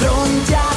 frontear.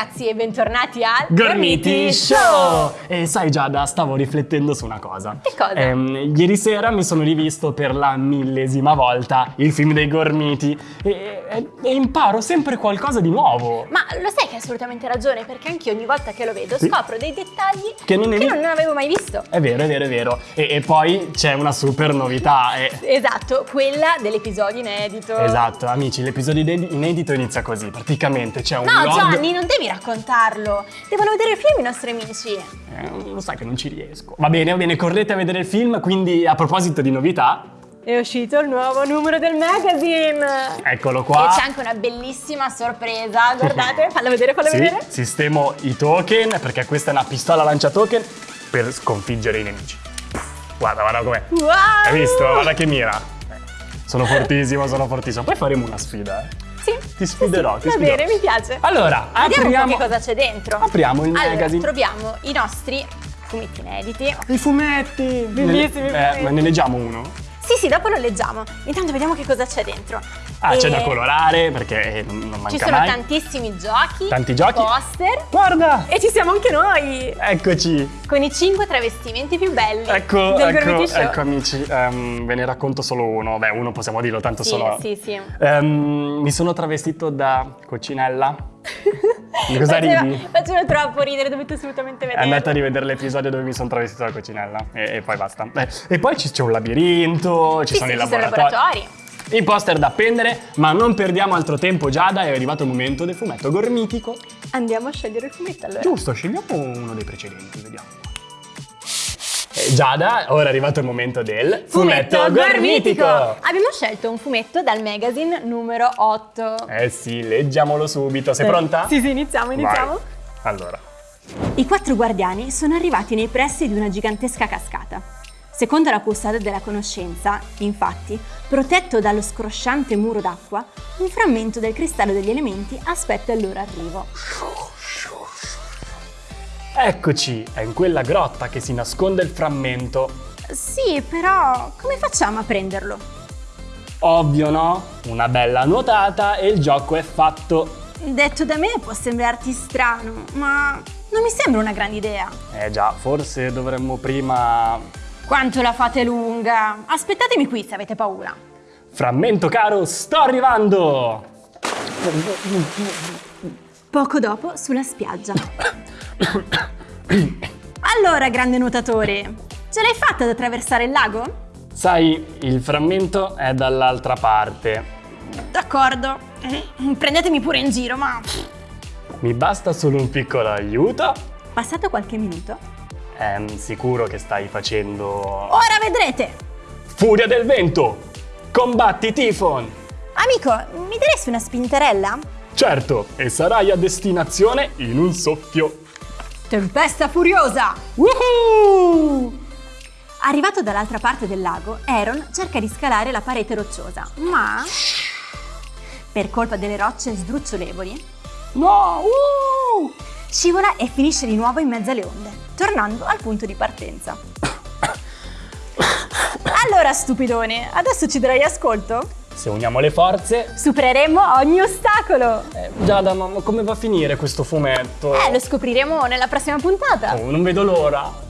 Ragazzi e bentornati al Gormiti Show! E sai Giada, stavo riflettendo su una cosa. Che cosa? Ehm, ieri sera mi sono rivisto per la millesima volta il film dei Gormiti e, e- e imparo sempre qualcosa di nuovo. Ma lo sai che hai assolutamente ragione perché anche ogni volta che lo vedo Sì. scopro dei dettagli Che non eri- non avevo mai visto. È vero, è vero, è vero. E, e poi c'è una super novità. e- Esatto, quella dell'episodio inedito. Esatto, amici, l'episodio inedito inizia così. Praticamente c'è un No lord... Gianni, non devi raccontarlo. Devono vedere il film i nostri amici. Eh, lo sai che non ci riesco. Va bene, va bene, correte a vedere il film, quindi a proposito di novità, È uscito il nuovo numero del magazine. eccolo qua. E c'è anche una bellissima sorpresa. Guardate, fallo vedere, fallo Sì, vedere. sistemo i token perché questa è una pistola lancia token per sconfiggere i nemici. Guarda, guarda com'è. Wow! Hai visto? Guarda che mira. Sono fortissimo, sono fortissimo. Poi faremo una sfida, eh. Sì. Ti sfiderò, ti Va sfiderò. bene, mi piace. Allora, Vediamo apriamo che cosa c'è dentro. Apriamo il allora, magazine. troviamo i nostri fumetti inediti. i fumetti. Bellissimi Ne- eh, fumetti. ma ne leggiamo uno? Sì, sì, dopo lo leggiamo. Intanto vediamo che cosa c'è dentro. Ah, c'è da colorare perché eh, non manca Ci sono mai. tantissimi giochi. Tanti giochi. Poster. Guarda! E ci siamo anche noi. Eccoci. Con i cinque travestimenti più belli Ecco, del ecco, ecco amici, ehm, ve ne racconto solo uno. Beh, uno possiamo dirlo, tanto Sì, sono... sì, sì. Ehm, mi sono travestito da coccinella. Di cosa Faceva- ridi? Faceva troppo ridere, dovete assolutamente vedere. Andate a rivedere l'episodio dove mi sono travestito da coccinella e, e poi basta. Eh, e poi c'è un labirinto, ci Sì, sono sì, i ci sono i laboratori. Laboratori. I poster da appendere, ma non perdiamo altro tempo Giada, è arrivato il momento del fumetto gormitico. Andiamo a scegliere il fumetto allora. Giusto, scegliamo uno dei precedenti, vediamo. Eh, Giada, ora è arrivato il momento del fumetto, gormitico. Abbiamo scelto un fumetto dal magazine numero 8. Eh sì, leggiamolo subito. Sei pronta? Sì, sì, iniziamo, iniziamo. Vai. Allora, I quattro guardiani sono arrivati nei pressi di una gigantesca cascata. Secondo la custode della conoscenza, infatti, protetto dallo scrosciante muro d'acqua, un frammento del cristallo degli elementi aspetta il loro arrivo. eccoci, è in quella grotta che si nasconde il frammento. Sì, però come facciamo a prenderlo? Ovvio, no? Una bella nuotata e il gioco è fatto. Detto da me può sembrarti strano, ma non mi sembra una grande idea. Eh già, forse dovremmo prima... Quanto la fate lunga? Aspettatemi qui se avete paura. Frammento caro, sto arrivando! Poco dopo, sulla spiaggia. Allora, grande nuotatore, ce l'hai fatta ad attraversare il lago? Sai, il frammento è dall'altra parte. D'accordo. Prendetemi pure in giro, ma... Mi basta solo un piccolo aiuto? Passato qualche minuto, Ehm, sicuro che stai facendo... ora vedrete! Furia del vento! Combatti Tifon! Amico, mi daresti una spinterella? Certo, e sarai a destinazione in un soffio. Tempesta furiosa! Woohoo! Arrivato dall'altra parte del lago, Aaron cerca di scalare la parete rocciosa, ma... Per colpa delle rocce sdrucciolevoli, No! uh! Scivola e finisce di nuovo in mezzo alle onde, tornando al punto di partenza. Allora, stupidone, adesso ci darai ascolto? Se uniamo le forze... Supereremo ogni ostacolo! Eh, Giada, ma come va a finire questo fumetto? Eh, lo scopriremo nella prossima puntata! Oh, non vedo l'ora.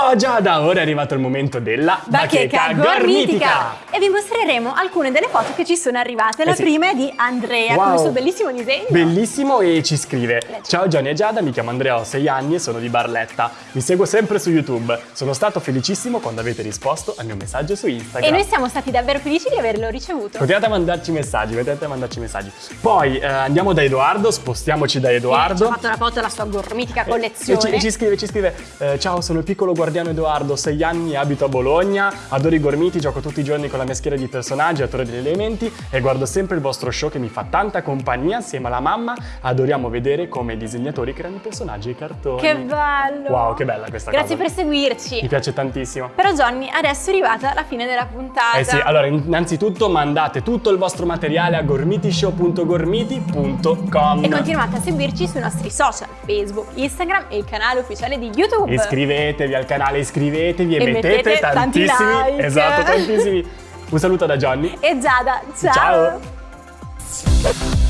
Oh Giada, ora è arrivato il momento della Bacheca gormitica! E vi mostreremo alcune delle foto che ci sono arrivate. La Eh sì. prima è di Andrea con Wow. il suo bellissimo disegno. Bellissimo e ci scrive Ciao Johnny e Giada, mi chiamo Andrea, ho 6 anni e sono di Barletta Mi seguo sempre su YouTube Sono stato felicissimo quando avete risposto al mio messaggio su e Instagram noi siamo stati davvero felici di averlo ricevuto. Continuate a mandarci messaggi, continuate a mandarci messaggi Poi eh, andiamo da Edoardo, spostiamoci da Ci ha Edoardo fatto la foto della sua gormitica E collezione. ci, e ci scrive, ci scrive eh, Ciao, sono il piccolo guardiano Guardiano Edoardo, 6 anni, abito a Bologna, adoro i gormiti, gioco tutti i giorni con la mia schiera di personaggi, attore degli elementi e guardo sempre il vostro show che mi fa tanta compagnia assieme alla mamma. Adoriamo vedere come i disegnatori creano i personaggi e i cartoni. Che bello! Wow, che bella questa Grazie cosa. per seguirci. Mi piace tantissimo. Però Johnny, adesso è arrivata la fine della puntata. Eh sì, allora innanzitutto mandate tutto il vostro materiale a gormitishow.gormiti.com E continuate a seguirci sui nostri social, Facebook, Instagram e il canale ufficiale di YouTube. Iscrivetevi al canale, iscrivetevi e, E mettete, mettete tanti tantissimi, like. esatto, tantissimi. Un saluto da Johnny. E Giada, ciao. Ciao.